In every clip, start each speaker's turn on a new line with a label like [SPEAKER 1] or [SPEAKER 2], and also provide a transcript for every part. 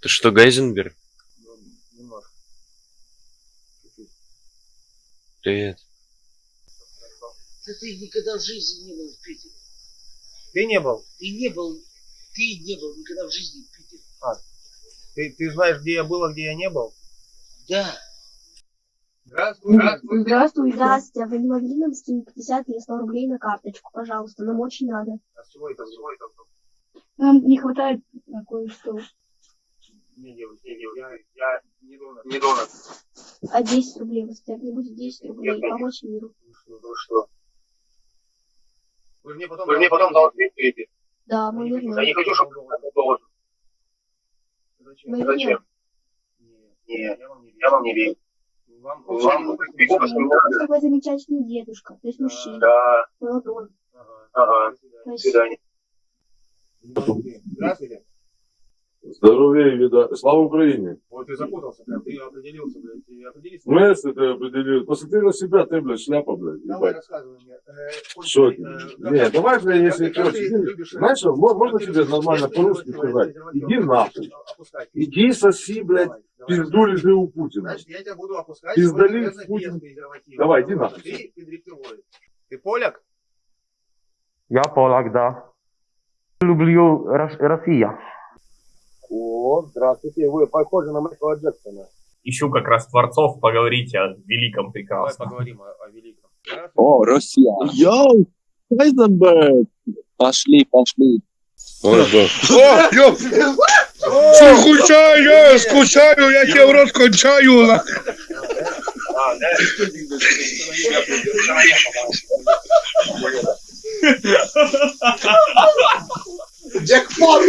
[SPEAKER 1] Ты что, Гайзенберг?
[SPEAKER 2] Ну, немножко.
[SPEAKER 1] Привет.
[SPEAKER 3] Да ты никогда в жизни не был в Питере.
[SPEAKER 2] Ты не был?
[SPEAKER 3] Ты не был, ты не был никогда в жизни в Питере.
[SPEAKER 2] Ты, ты знаешь, где я был, а где я не был?
[SPEAKER 3] Да.
[SPEAKER 2] Здравствуй. Здравствуй.
[SPEAKER 4] Здравствуй, здравствуйте. А вы не могли нам скинуть 50 или 100 рублей на карточку, пожалуйста? Нам очень надо.
[SPEAKER 2] А с чего это? Чего это?
[SPEAKER 4] Нам не хватает на кое-что.
[SPEAKER 2] Не, девочка. Я, я не донор. Не донор.
[SPEAKER 4] А 10 рублей вы бы не будет 10 рублей помочь миру.
[SPEAKER 2] Ну что? Вы мне потом,
[SPEAKER 5] Вы мне потом должны перейти.
[SPEAKER 4] Да, мы
[SPEAKER 2] Я не хочу,
[SPEAKER 5] Я не
[SPEAKER 4] вернем.
[SPEAKER 5] хочу, чтобы кто-то должен.
[SPEAKER 2] Зачем?
[SPEAKER 4] Мы
[SPEAKER 5] Зачем?
[SPEAKER 4] вернем.
[SPEAKER 2] Нет,
[SPEAKER 5] Нет,
[SPEAKER 2] я вам не верю.
[SPEAKER 5] я вам не верю.
[SPEAKER 2] Вам,
[SPEAKER 4] Вы
[SPEAKER 5] надо.
[SPEAKER 4] такой замечательный дедушка, то есть мужчина,
[SPEAKER 5] Да,
[SPEAKER 4] молодой.
[SPEAKER 2] Ага.
[SPEAKER 5] ага. До свидания.
[SPEAKER 2] Здравствуйте.
[SPEAKER 6] Здоровее, вида. Слава Украине.
[SPEAKER 2] Вот ты запутался прям, ты определился, блядь, ты определился.
[SPEAKER 6] Ну, если ты определил. Посмотри на себя, ты, блядь, шляпа, блядь.
[SPEAKER 2] Давай,
[SPEAKER 6] ебать.
[SPEAKER 2] рассказывай мне. Э,
[SPEAKER 6] Что
[SPEAKER 2] ты,
[SPEAKER 6] ты?
[SPEAKER 2] э, как
[SPEAKER 6] Не,
[SPEAKER 2] ты-
[SPEAKER 6] давай, блядь, если
[SPEAKER 2] как ты-
[SPEAKER 6] короче,
[SPEAKER 2] ты
[SPEAKER 6] иди-
[SPEAKER 2] любишь, э,
[SPEAKER 6] знаешь, можно
[SPEAKER 2] как ты
[SPEAKER 6] тебе нормально по-русски сказать? Иди нахуй.
[SPEAKER 2] опускай.
[SPEAKER 6] Иди соси, блядь,
[SPEAKER 2] Давай, давай.
[SPEAKER 6] пизду лежи у Путина.
[SPEAKER 2] Значит, я тебя буду опускать.
[SPEAKER 6] Пиздали Путин. Давай, иди нахуй.
[SPEAKER 2] Ты. Ты поляк?
[SPEAKER 7] Я полак, да. Люблю Рос- Россия.
[SPEAKER 8] О, здравствуйте, вы похожи на Майкла Джексона.
[SPEAKER 9] ищу как раз творцов поговорить о великом
[SPEAKER 2] Давай
[SPEAKER 9] прекрасном.
[SPEAKER 2] поговорим о, о великом.
[SPEAKER 8] О, Россия. Йоу, Хайзенберг. Пошли, пошли.
[SPEAKER 5] О, ёп! Скучаю, я скучаю, я тебе в рот кончаю.
[SPEAKER 3] Джекпот!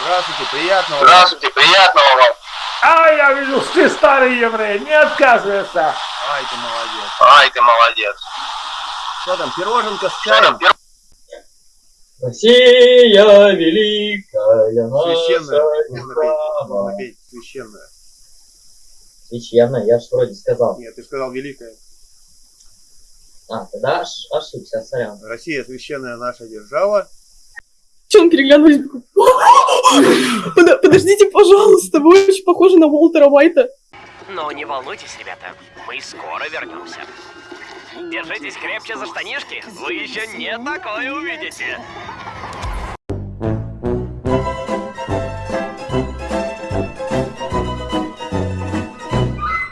[SPEAKER 2] Здравствуйте, приятного.
[SPEAKER 5] Здравствуйте, приятного вам.
[SPEAKER 7] А, я вижу, что ты старый еврей, не отказывайся.
[SPEAKER 2] Ай, ты молодец.
[SPEAKER 5] Ай, ты молодец.
[SPEAKER 2] Что там, пироженка с чаем?
[SPEAKER 10] Россия великая
[SPEAKER 2] Священная. Можно петь, можно петь. Священная.
[SPEAKER 10] Священная, я же вроде сказал.
[SPEAKER 2] Нет, ты сказал великая.
[SPEAKER 10] А, тогда ош- ошибся, сорян.
[SPEAKER 2] Россия священная наша держава.
[SPEAKER 11] Че он переглянулись? Под- Подождите, пожалуйста, вы очень похожи на Уолтера Уайта.
[SPEAKER 12] Но не волнуйтесь, ребята, мы скоро вернемся. Держитесь крепче за штанишки, вы еще не такое увидите.